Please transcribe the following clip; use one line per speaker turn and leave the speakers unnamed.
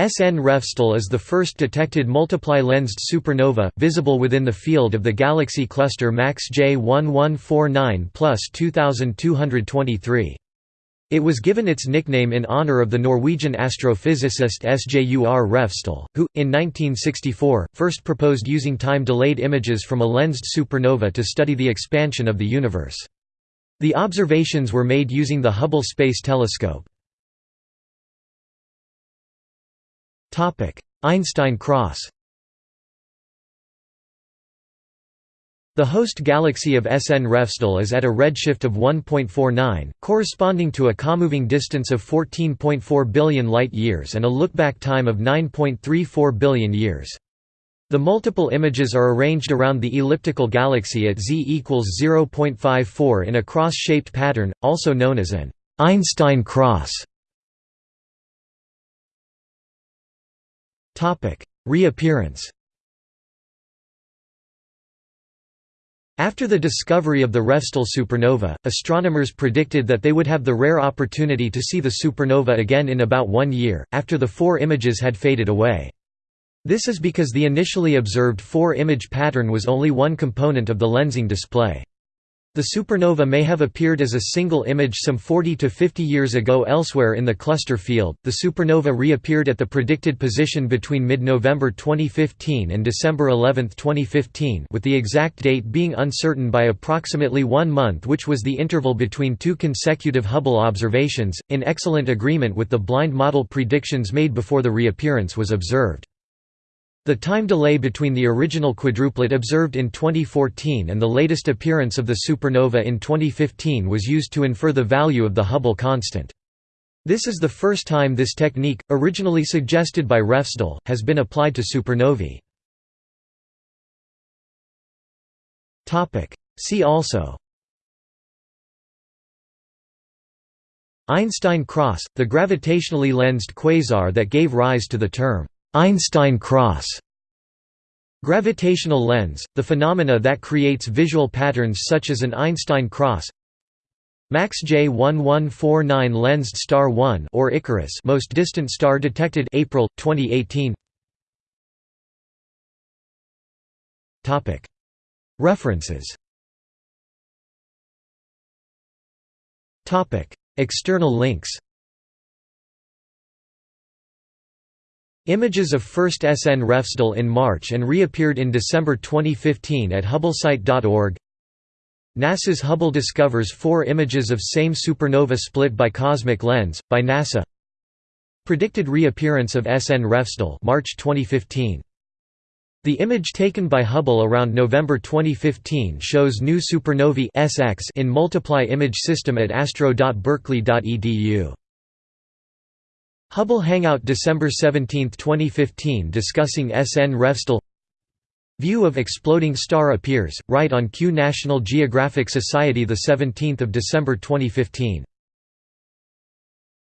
SN Refsdal is the first detected multiply-lensed supernova, visible within the field of the galaxy cluster MACS J1149 plus 2223. It was given its nickname in honor of the Norwegian astrophysicist Sjur Refsdal, who, in 1964, first proposed using time-delayed images from a lensed supernova to study the expansion of the universe. The observations were made using the Hubble Space Telescope. Einstein cross The host galaxy of SN Refsdal is at a redshift of 1.49, corresponding to a comoving distance of 14.4 billion light-years and a lookback time of 9.34 billion years. The multiple images are arranged around the elliptical galaxy at z equals 0.54 in a cross-shaped pattern, also known as an Einstein cross. Reappearance After the discovery of the Refsdal supernova, astronomers predicted that they would have the rare opportunity to see the supernova again in about one year, after the four images had faded away. This is because the initially observed four-image pattern was only one component of the lensing display. The supernova may have appeared as a single image some 40 to 50 years ago elsewhere in the cluster field. The supernova reappeared at the predicted position between mid-November 2015 and December 11, 2015, with the exact date being uncertain by approximately 1 month, which was the interval between two consecutive Hubble observations, in excellent agreement with the blind model predictions made before the reappearance was observed. The time delay between the original quadruplet observed in 2014 and the latest appearance of the supernova in 2015 was used to infer the value of the Hubble constant. This is the first time this technique, originally suggested by Refsdal, has been applied to supernovae. See also Einstein cross, the gravitationally lensed quasar that gave rise to the term Einstein cross Gravitational lens, the phenomena that creates visual patterns such as an Einstein cross MACS J1149 lensed star 1 or Icarus most distant star detected April 2018 Topic. References. Topic. External links Images of first SN Refsdal in March and reappeared in December 2015 at hubblesite.org NASA's Hubble discovers four images of same supernova split by cosmic lens, by NASA Predicted reappearance of SN Refsdal March 2015. The image taken by Hubble around November 2015 shows new supernovae SX in multiply image system at astro.berkeley.edu. Hubble Hangout December 17, 2015 discussing SN Refsdal. View of exploding star appears, right on cue National Geographic Society 17 December 2015